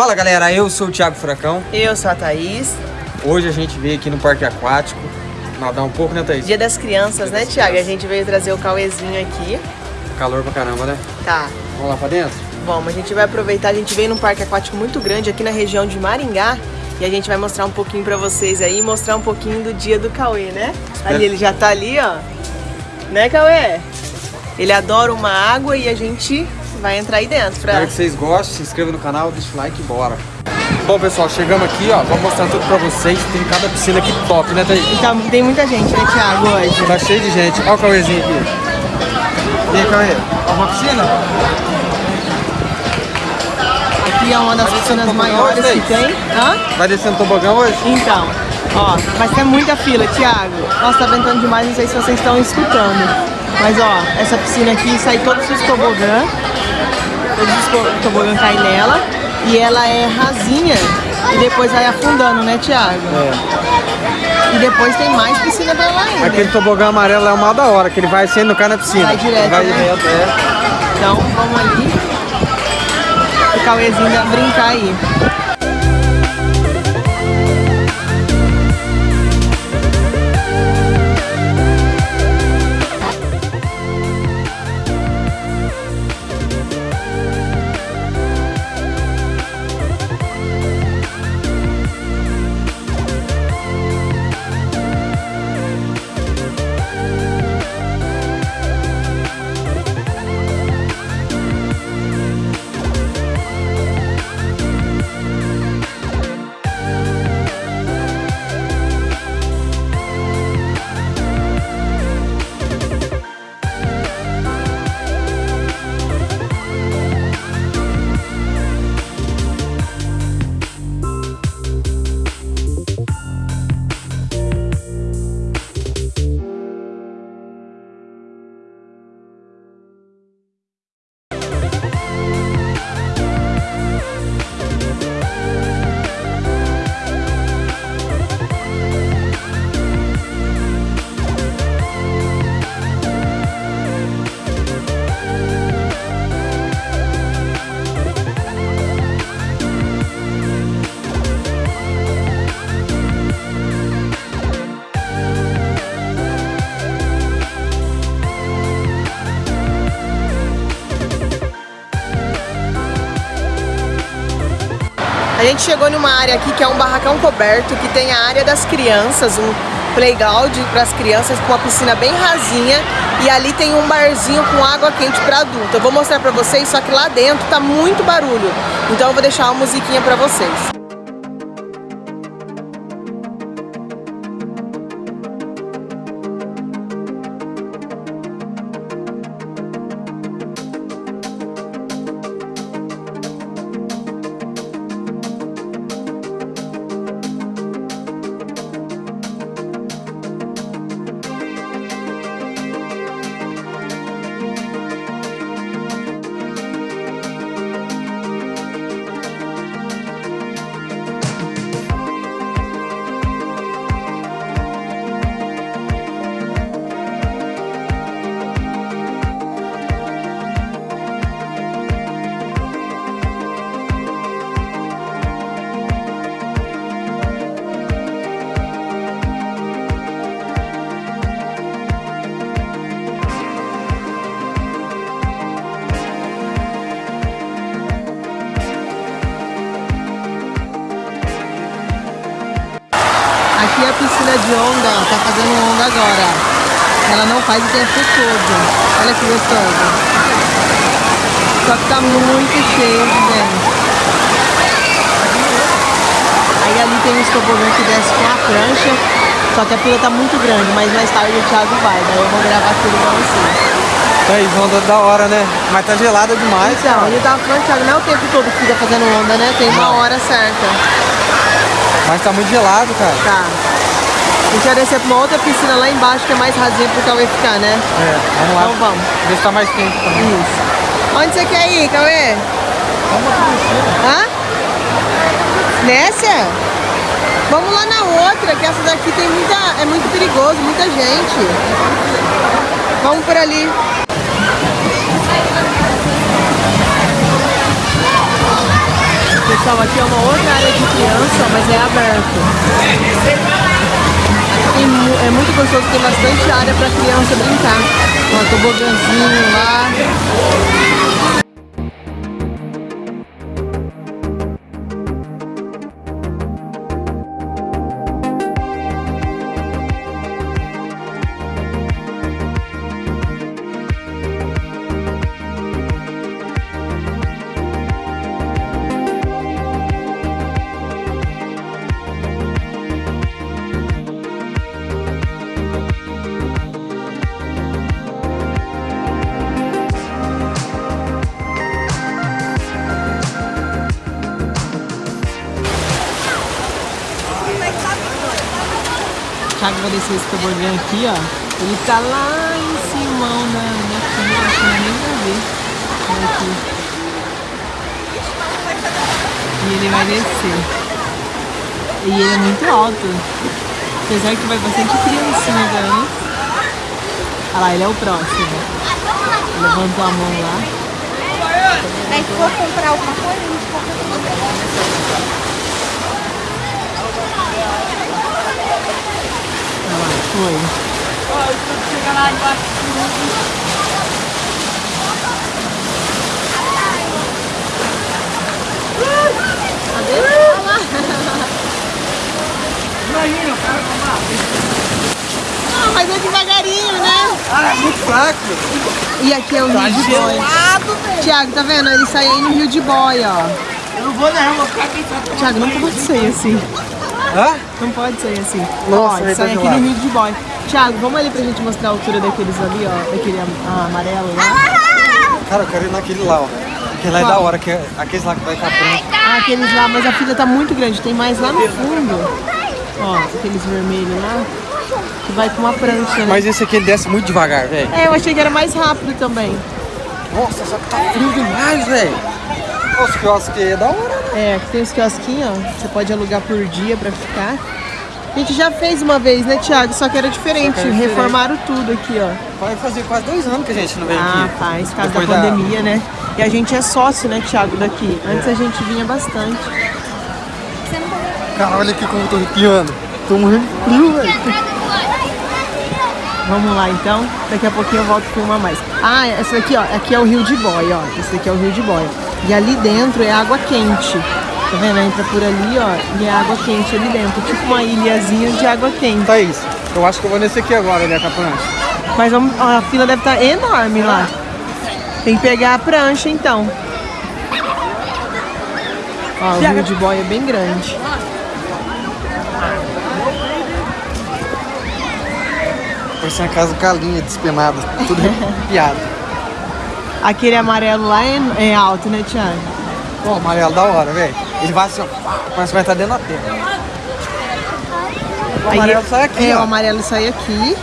Fala galera, eu sou o Thiago Furacão. Eu sou a Thaís. Hoje a gente veio aqui no Parque Aquático nadar um pouco, né Thaís? Dia das crianças, Dia né das Thiago? Crianças. A gente veio trazer o Cauêzinho aqui. Calor pra caramba, né? Tá. Vamos lá pra dentro? Vamos, a gente vai aproveitar, a gente veio num parque aquático muito grande aqui na região de Maringá e a gente vai mostrar um pouquinho pra vocês aí, mostrar um pouquinho do dia do Cauê, né? Ali, ele já tá ali, ó. Né, Cauê? Ele adora uma água e a gente vai entrar aí dentro. Pra... Espero que vocês gostem, se inscreva no canal, deixa o like e bora. Bom, pessoal, chegamos aqui, ó, vamos mostrar tudo pra vocês. Tem cada piscina aqui top, né, Thaís? Então, tem muita gente, né, Thiago, hoje? Tá cheio de gente. Olha o Cauêzinho aqui. E aí, Cauê? Uma piscina? Aqui é uma das piscinas maiores hoje, que tem. Hã? Vai descendo tobogão hoje? Então, ó, mas tem muita fila, Thiago. Nossa, tá ventando demais, não sei se vocês estão escutando. Mas ó, essa piscina aqui sai todos os tobogã. Todos os tobogã caem nela. E ela é rasinha. E depois vai afundando, né, Thiago? É. E depois tem mais piscina pra lá ainda. Aquele tobogã amarelo é uma da hora, que ele vai sendo cai na piscina. Vai direto, Vai né? direto, é. Então, vamos ali. O Cauêzinho vai brincar aí. A gente chegou numa área aqui que é um barracão coberto, que tem a área das crianças, um playground para as crianças com uma piscina bem rasinha e ali tem um barzinho com água quente para adulto. Eu vou mostrar para vocês, só que lá dentro tá muito barulho. Então eu vou deixar uma musiquinha para vocês. De onda, ó, tá fazendo onda agora. Ela não faz o tempo todo. Olha que gostoso. Só que tá muito cheio de gente. Aí ali tem os tobogãs que desce com a prancha. Só que a fila tá muito grande, mas mais tarde o Thiago vai. Daí eu vou gravar tudo pra vocês. Thaís, onda da hora, né? Mas tá gelada demais, Então, cara. ele tava falando, Thiago, não é o tempo todo que fica fazendo onda, né? Tem uma hora certa. Mas tá muito gelado, cara. Tá. A gente vai descer pra uma outra piscina lá embaixo que é mais rasinha pro Cauê ficar, né? É, vamos lá. Então vamos. Ver se tá mais quente também. Isso. Onde você quer ir, Cauê? Vamos aqui descer. Hã? Nessa? Vamos lá na outra, que essa daqui tem muita. é muito perigoso, muita gente. Vamos por ali. Pessoal, aqui é uma outra área de criança, mas é aberto. Aqui é muito gostoso, tem bastante área para criança brincar. Ó, tobogãzinho lá. Descer esse tobogã aqui, ó. Ele tá lá em cima, na, na acho que não é nem pra ver. Olha aqui. E ele vai descer. E ele é muito alto. Apesar que vai bastante criancinha também. Olha lá, ele é o próximo. Levantou a mão lá. Aí for comprar alguma coisa, a gente compra Olha lá, foi. Ah, mas é devagarinho, né? Ah, é muito fraco. E aqui é o Rio de Boia. Tiago, tá vendo? Ele sai aí no Rio de Boia, ó. Eu não vou não, vou ficar aqui. Tiago, não pode sair assim. Hã? Não pode sair assim. Nossa, ó, sai de aqui no lado. Rio de Boia. Tiago, vamos ali pra gente mostrar a altura daqueles ali, ó. Daquele ah, amarelo lá. Cara, eu quero ir naquele lá, ó. Aquele lá é da hora, que é aqueles lá que vai estar pronto. Ah, aqueles lá, mas a fila tá muito grande. Tem mais lá no fundo. Ó, aqueles vermelhos lá. Que vai com uma prancha, né? Mas esse aqui ele desce muito devagar, velho. É, eu achei que era mais rápido também. Nossa, só que tá frio demais, velho. Os quiosques aí é da hora? É, aqui tem os quiosquinhos, ó. Você pode alugar por dia pra ficar. A gente já fez uma vez, né, Thiago? Só que era diferente. Que era diferente. Reformaram tudo aqui, ó. Vai fazer quase dois anos que a gente não vem Ah, aqui. faz, por causa da pandemia, né? E a gente é sócio, né, Thiago, daqui. Antes a gente vinha bastante. Cara, olha aqui como eu tô arrepiando. Tô morrendo de frio, velho. Vamos lá, então. Daqui a pouquinho eu volto com uma mais. Ah, essa daqui, ó. Aqui é o Rio de Boia, ó. Esse daqui é o Rio de Boia. E ali dentro é água quente. Tá vendo? Entra por ali, ó. E é água quente ali dentro. Tipo uma ilhazinha de água quente. Thaís, eu acho que eu vou nesse aqui agora, né, com a prancha. Mas vamos, ó, a fila deve estar enorme lá. Tem que pegar a prancha, então. Ó, o Rio de Boia é bem grande. Parece uma casa calinha, despenada, tudo arrepiado. Aquele amarelo lá é, é alto, né, Thiago? Pô, amarelo da hora, velho. Ele vai assim, ó, parece que vai estar dentro da terra. O amarelo sai aqui, É, o ó. amarelo sai aqui.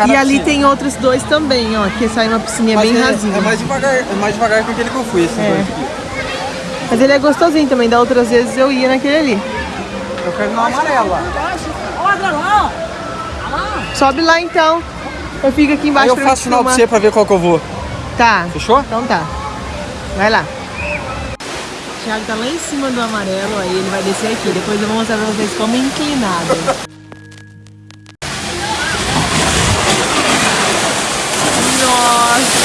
É E ali tem outros dois também, ó. Que sai uma piscininha Mas bem é, rasinha. é mais devagar, é mais devagar que aquele que eu fui, esses É. dois aqui. Mas ele é gostosinho também. Da outras vezes eu ia naquele ali. Eu quero ir no amarelo lá. Sobe lá então. Eu fico aqui Aí embaixo eu pra faço sinal pra você pra ver qual que eu vou. Tá. Fechou? Então tá. Vai lá. O Thiago tá lá em cima do amarelo, aí ele vai descer aqui. Depois eu vou mostrar pra vocês como é inclinado. Nossa!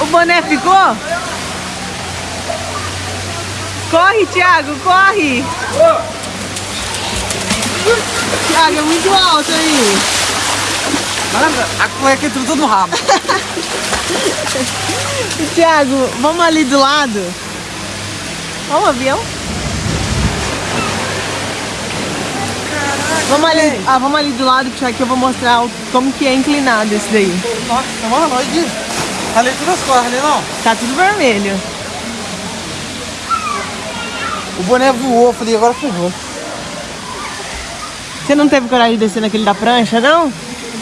O boné ficou? Corre, Thiago, corre! Thiago, é muito alto aí. Mano, a cueca entrou tudo no rabo. Tiago, vamos ali do lado? Vamos, avião? Vamos ali, ah, vamos ali do lado, Tiago, que eu vou mostrar o- como que é inclinado esse daí. Nossa, mano, olha aqui. Ralei todas as cores, ralei não. Tá tudo vermelho. O boné voou, eu falei, agora ferrou. Você não teve coragem de descer naquele da prancha, não?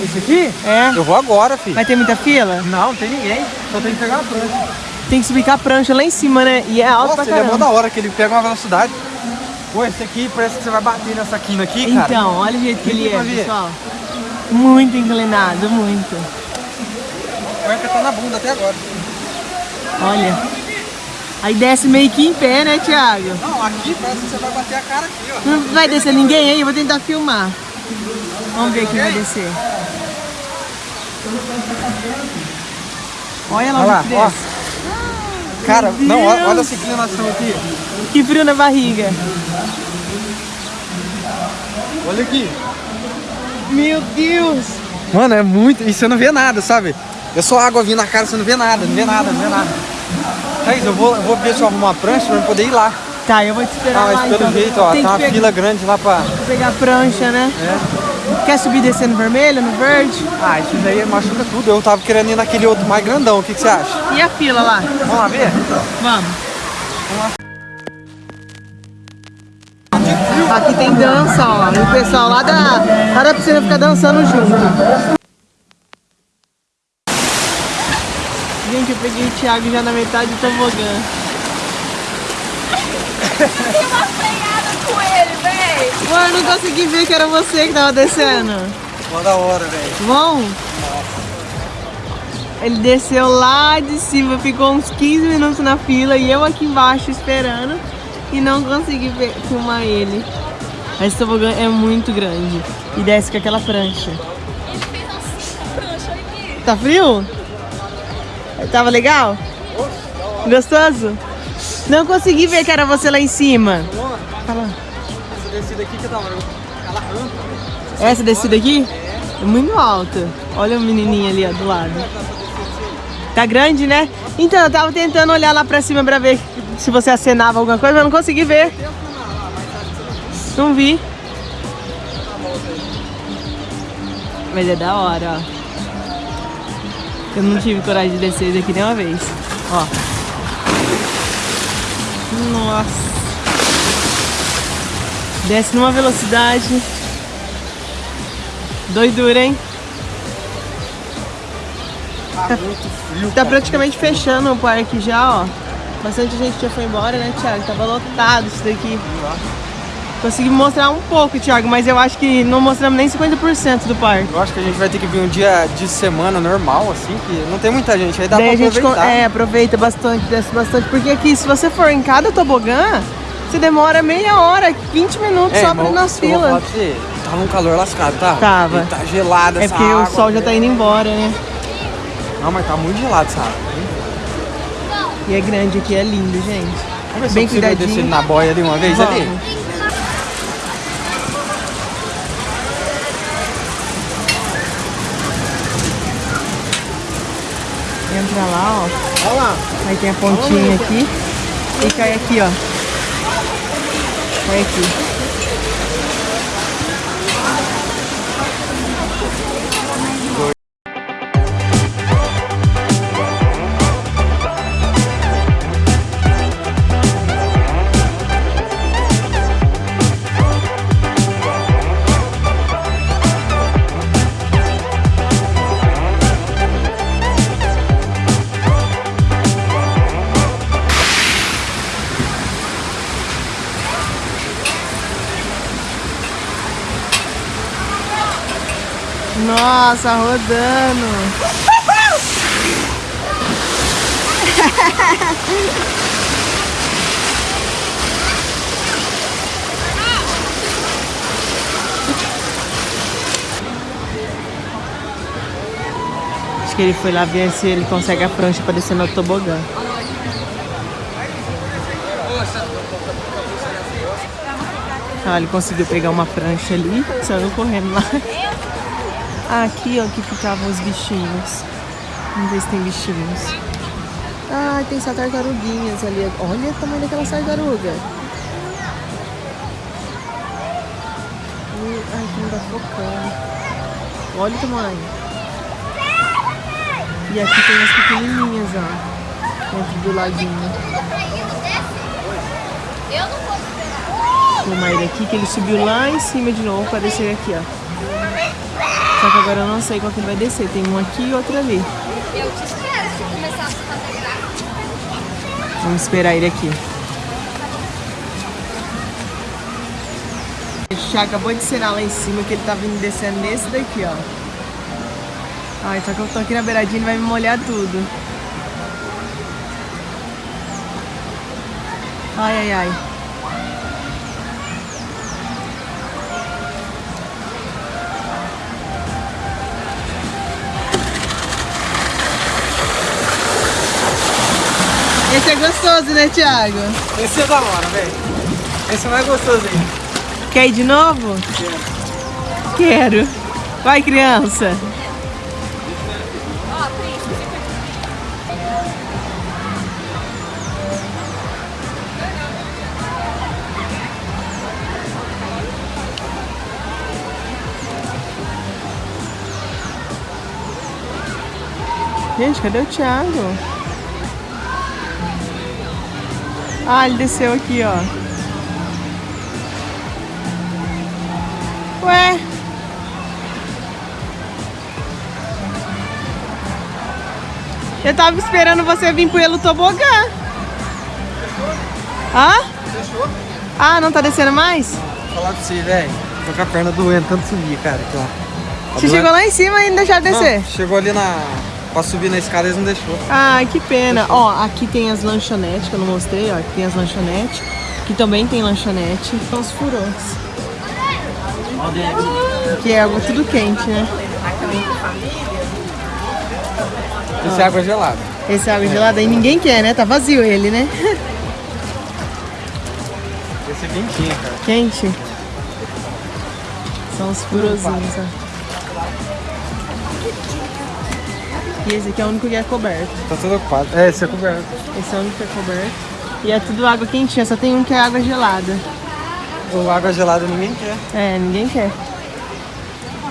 Esse aqui? É. Eu vou agora, filho. Vai ter muita fila? Não, não tem ninguém. Só tem que pegar a prancha. Tem que subir com a prancha lá em cima, né? E é alto Nossa, pra ele é mó caramba. da hora, que ele pega uma velocidade. Pô, esse aqui parece que você vai bater nessa quina aqui, cara. Então, olha o jeito que ele é, ver. pessoal. Muito inclinado, muito. A cueca tá na bunda até agora. Olha. Aí desce meio que em pé, né, Thiago? Não, aqui parece que você vai bater a cara aqui, ó. Não vai descer ninguém aí? Eu vou tentar filmar. Vamos ver quem vai descer. Olha lá Olha lá, ó. Cara, Meu não, olha, olha essa inclinação aqui. Que frio na barriga. Olha aqui. Meu Deus. Mano, é muito. E você não vê nada, sabe? É só água vindo na cara, você não vê nada, não vê nada, não vê nada. Thaís, eu vou, eu vou ver se eu arrumo uma prancha pra eu poder ir lá. Tá, eu vou te esperar Ah, lá mas pelo então. jeito, ó, Tem tá uma pegar- fila grande lá pra. pegar a prancha, né? É. Quer subir e descer no vermelho, no verde? Ah, isso daí machuca tudo. Eu tava querendo ir naquele outro mais grandão. O que, que você acha? E a fila lá? Vamos lá ver? Vamos. Aqui tem dança, ó. E o pessoal lá da, lá da piscina fica dançando junto. Gente, eu peguei o Thiago já na metade do tobogã. Véi. Ué, eu não consegui ver que era você que tava descendo. Mó da hora, velho. Bom? Ele desceu lá de cima, ficou uns 15 minutos na fila e eu aqui embaixo esperando e não consegui ver- filmar ele. Esse tobogã é muito grande e desce com aquela prancha. Ele fez assim, prancha aqui. Tá frio? Tava legal? Gostoso? Não consegui ver que era você lá em cima. Fala. Essa descida aqui que. Aquela rampa. Essa descida aqui? É muito alta. Olha o menininho ali ó, do lado. Tá grande, né? Então, eu tava tentando olhar lá pra cima pra ver se você acenava alguma coisa, mas não consegui ver. Não vi. Mas é da hora, ó. Eu não tive coragem de descer esse aqui nenhuma vez. Ó. Nossa. Desce numa velocidade. Doidura, hein? Tá muito frio. Tá praticamente fechando o parque já, ó. Bastante gente já foi embora, né, Thiago? Tava lotado isso daqui. Consegui mostrar um pouco, Thiago, mas eu acho que não mostramos nem 50% do parque. Eu acho que a gente vai ter que vir um dia de semana normal, assim, que não tem muita gente. Aí dá Daí pra a gente aproveitar. é, aproveita bastante, desce bastante. Porque aqui, se você for em cada tobogã, você demora meia hora, 20 minutos É, só pra ir nas filas. você, tava um calor lascado, tá? Tava. E tá gelado É essa porque água, o sol já tá indo embora, né? Não, mas tá muito gelado essa água. E é grande aqui, é lindo, gente. Vamos ver se Bem eu consigo descer na boia ali uma vez ali. Vamos. Entra lá, ó. Olha lá. Aí tem a pontinha aqui. E cai aqui, ó. Cai aqui. Nossa, rodando. Acho que ele foi lá ver se ele consegue a prancha pra descer no tobogã. Ah, ele conseguiu pegar uma prancha ali, saiu correndo lá. Ah, aqui, ó, que ficavam os bichinhos. Vamos ver se tem bichinhos. Ah, tem só tartaruguinhas ali. Olha o tamanho daquela tartaruga. Ai, que não dá focando. Olha o tamanho. E aqui tem as pequenininhas, ó. Dentro do laguinho. Eu não vou esperar. Tem aqui que ele subiu lá em cima de novo para descer aqui, ó. Só que agora eu não sei qual que vai descer. Tem um aqui e outro ali. Eu te espero se começar a fazer graça. Vamos esperar ele aqui. O Thiago acabou de ensinar lá em cima que ele tá vindo descendo nesse daqui, ó. Ai, só que eu tô aqui na beiradinha, ele vai me molhar tudo. Ai, ai, ai. Esse é gostoso, né, Thiago? Esse é da hora, velho. Esse é mais gostoso aí. Quer ir de novo? Quero. Vai, criança. Gente, cadê o Thiago? Ah, ele desceu aqui, ó. Ué? Eu tava esperando você vir pelo tobogã. Hã? Fechou? Ah, não tá descendo mais? Vou falar pra você, velho. Tô com a perna doendo, tanto subir, cara. Aqui, ó. Tá Você doendo? chegou lá em cima e não deixaram descer? Não, chegou ali na... Pra subir na escada, eles não deixou. Ah, que pena. Ó, aqui tem as lanchonetes que eu não mostrei, ó. Aqui tem as lanchonetes. Aqui também tem lanchonete. São os furões. Que é água tudo quente, né? Esse é água gelada. Esse é água gelada aí ninguém quer, né? Tá vazio ele, né? Esse é quentinho, cara. Quente. São os furozinhos, ó. E esse aqui é o único que é coberto. Tá tudo ocupado. É, esse é coberto. Esse é o único que é coberto. E é tudo água quentinha, só tem um que é água gelada. O água gelada ninguém quer. É, ninguém quer.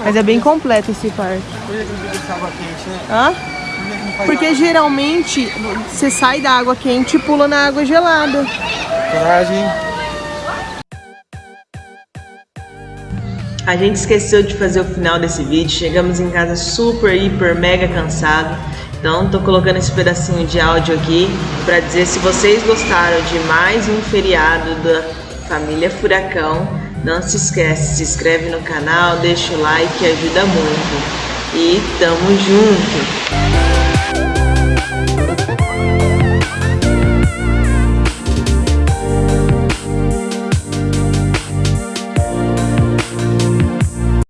Mas é bem completo esse parque. Por que não fica água quente, né? Hã? Porque geralmente você sai da água quente e pula na água gelada. Coragem. A gente esqueceu de fazer o final desse vídeo, chegamos em casa super, hiper, mega cansado. Então tô colocando esse pedacinho de áudio aqui para dizer se vocês gostaram de mais um feriado da família Furacão. Não se esquece, se inscreve no canal, deixa o like, ajuda muito. E tamo junto!